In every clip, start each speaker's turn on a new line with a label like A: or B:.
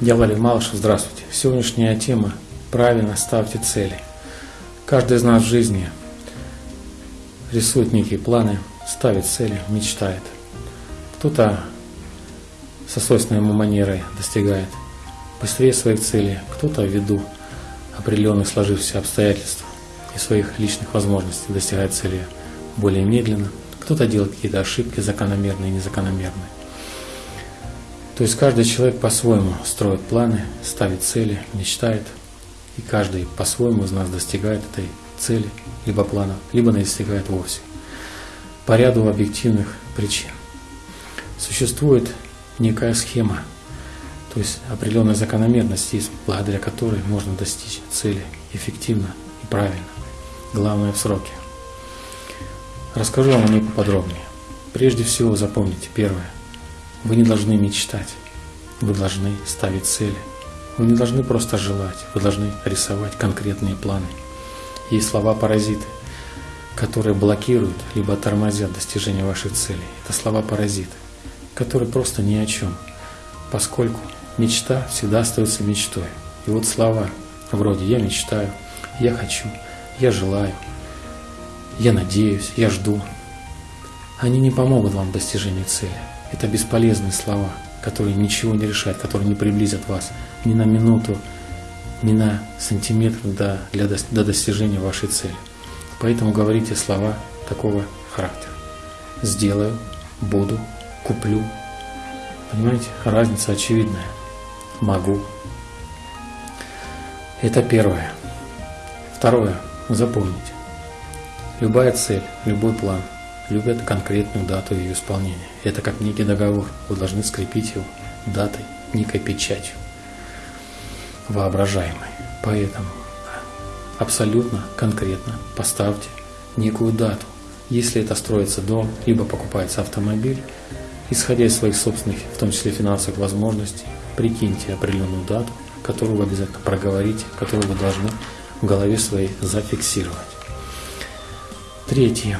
A: Я Валерий Малышев, здравствуйте. Сегодняшняя тема – правильно ставьте цели. Каждый из нас в жизни рисует некие планы, ставит цели, мечтает. Кто-то со свойственной ему манерой достигает быстрее своих целей, кто-то ввиду определенных сложившихся обстоятельств и своих личных возможностей достигает цели более медленно, кто-то делает какие-то ошибки закономерные и незакономерные. То есть каждый человек по-своему строит планы, ставит цели, мечтает, и каждый по-своему из нас достигает этой цели, либо плана, либо не достигает вовсе. По ряду объективных причин. Существует некая схема, то есть определенная закономерность благодаря которой можно достичь цели эффективно и правильно. Главное в сроке. Расскажу вам о ней поподробнее. Прежде всего запомните первое – вы не должны мечтать, вы должны ставить цели. Вы не должны просто желать, вы должны рисовать конкретные планы. Есть слова-паразиты, которые блокируют либо тормозят достижение ваших целей. Это слова-паразиты, которые просто ни о чем, поскольку мечта всегда остается мечтой. И вот слова вроде «я мечтаю», «я хочу», «я желаю», «я надеюсь», «я жду», они не помогут вам в достижении цели. Это бесполезные слова, которые ничего не решают, которые не приблизят вас ни на минуту, ни на сантиметр до, для, до достижения вашей цели. Поэтому говорите слова такого характера. Сделаю, буду, куплю. Понимаете, разница очевидная. Могу. Это первое. Второе. Запомните. Любая цель, любой план – любят конкретную дату ее исполнения. Это как некий договор. Вы должны скрепить его датой, некой печатью, воображаемой. Поэтому абсолютно конкретно поставьте некую дату. Если это строится дом, либо покупается автомобиль, исходя из своих собственных, в том числе финансовых возможностей, прикиньте определенную дату, которую вы обязательно проговорите, которую вы должны в голове своей зафиксировать. Третье.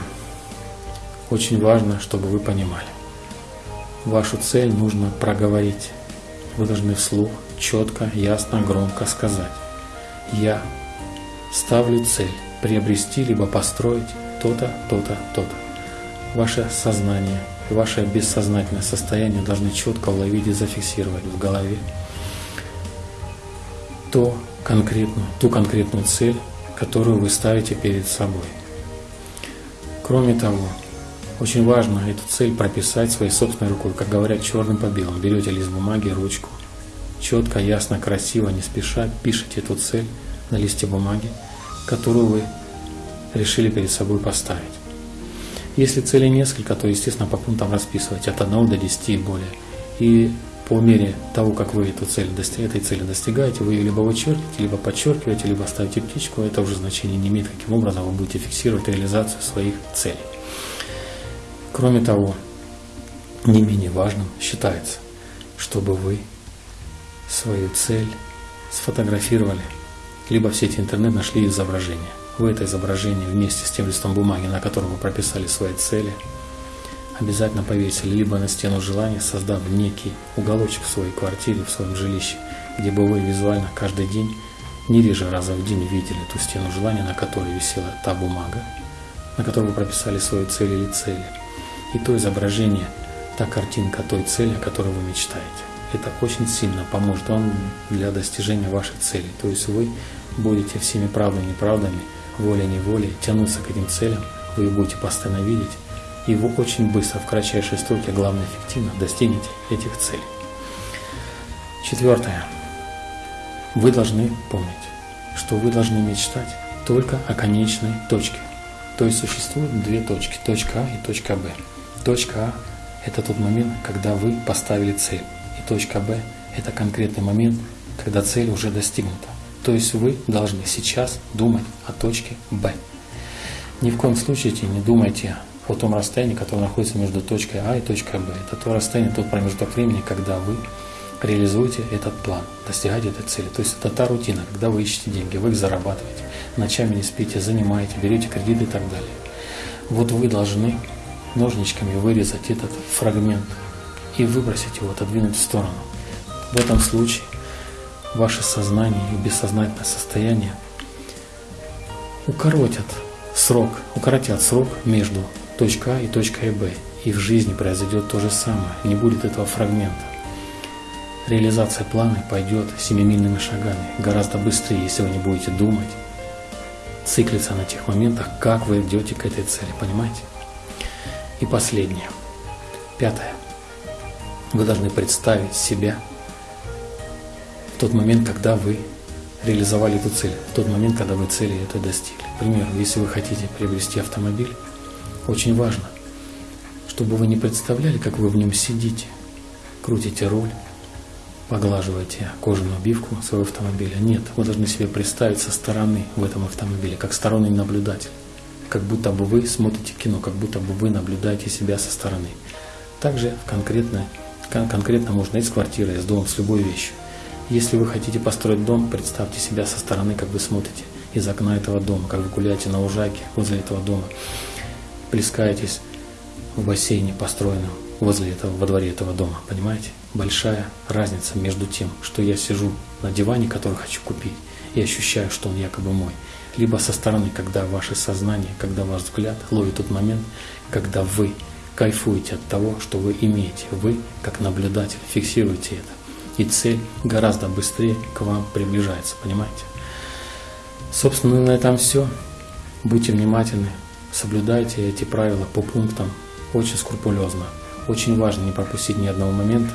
A: Очень важно, чтобы вы понимали. Вашу цель нужно проговорить. Вы должны вслух четко, ясно, громко сказать. Я ставлю цель приобрести либо построить то-то, то-то, то-то. Ваше сознание ваше бессознательное состояние должны четко уловить и зафиксировать в голове то конкретную, ту конкретную цель, которую вы ставите перед собой. Кроме того, очень важно эту цель прописать своей собственной рукой, как говорят, черным по белому. Берете лист бумаги, ручку, четко, ясно, красиво, не спеша пишите эту цель на листе бумаги, которую вы решили перед собой поставить. Если цели несколько, то, естественно, по пунктам расписывайте от 1 до 10 и более. И по мере того, как вы эту цель, этой цели достигаете, вы ее либо вычеркиваете, либо подчеркиваете, либо ставите птичку, это уже значение не имеет, каким образом вы будете фиксировать реализацию своих целей. Кроме того, не менее важным считается, чтобы вы свою цель сфотографировали, либо в сети интернет нашли изображение. Вы это изображение вместе с тем листом бумаги, на котором вы прописали свои цели, обязательно повесили либо на стену желания, создав некий уголочек в своей квартире, в своем жилище, где бы вы визуально каждый день, не реже раза в день видели ту стену желания, на которой висела та бумага, на которой вы прописали свою цель или цели – и то изображение, та картинка той цели, о которой вы мечтаете. Это очень сильно поможет вам для достижения вашей цели. То есть вы будете всеми правдами и неправдами, волей-неволей тянуться к этим целям, вы их будете постоянно видеть, и вы очень быстро, в кратчайшие сроки, главное эффективно, достигнете этих целей. Четвертое. Вы должны помнить, что вы должны мечтать только о конечной точке. То есть существуют две точки, точка А и точка Б. Точка А – это тот момент, когда вы поставили цель. И точка Б – это конкретный момент, когда цель уже достигнута. То есть вы должны сейчас думать о точке Б. Ни в коем случае не думайте о том расстоянии, которое находится между точкой А и точкой Б. Это то расстояние, тот промежуток времени, когда вы реализуете этот план, достигаете этой цели. То есть это та рутина, когда вы ищете деньги, вы их зарабатываете, ночами не спите, занимаете, берете кредиты и так далее. Вот вы должны ножничками вырезать этот фрагмент и выбросить его, отодвинуть в сторону. В этом случае ваше сознание и бессознательное состояние укоротят срок, укоротят срок между точкой А и точкой Б. И в жизни произойдет то же самое, не будет этого фрагмента. Реализация плана пойдет семимильными шагами, гораздо быстрее, если вы не будете думать, циклиться на тех моментах, как вы идете к этой цели, понимаете? И последнее, пятое. Вы должны представить себя в тот момент, когда вы реализовали эту цель, в тот момент, когда вы цели этой достигли. К примеру, если вы хотите приобрести автомобиль, очень важно, чтобы вы не представляли, как вы в нем сидите, крутите руль, поглаживаете кожаную обивку своего автомобиля. Нет, вы должны себе представить со стороны в этом автомобиле, как сторонний наблюдатель. Как будто бы вы смотрите кино, как будто бы вы наблюдаете себя со стороны. Также конкретно, конкретно можно из квартиры, из дома, с любой вещью. Если вы хотите построить дом, представьте себя со стороны, как вы смотрите из окна этого дома, как вы гуляете на лужайке возле этого дома, плескаетесь в бассейне, построенном возле этого, во дворе этого дома, понимаете? Большая разница между тем, что я сижу на диване, который хочу купить, и ощущаю, что он якобы мой. Либо со стороны, когда ваше сознание, когда ваш взгляд ловит тот момент, когда вы кайфуете от того, что вы имеете. Вы, как наблюдатель, фиксируете это. И цель гораздо быстрее к вам приближается, понимаете? Собственно, на этом все. Будьте внимательны, соблюдайте эти правила по пунктам очень скрупулезно. Очень важно не пропустить ни одного момента.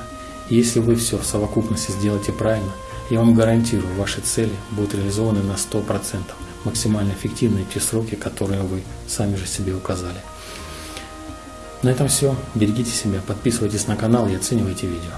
A: И если вы все в совокупности сделаете правильно, я вам гарантирую, ваши цели будут реализованы на 100%, максимально эффективно в те сроки, которые вы сами же себе указали. На этом все. Берегите себя, подписывайтесь на канал и оценивайте видео.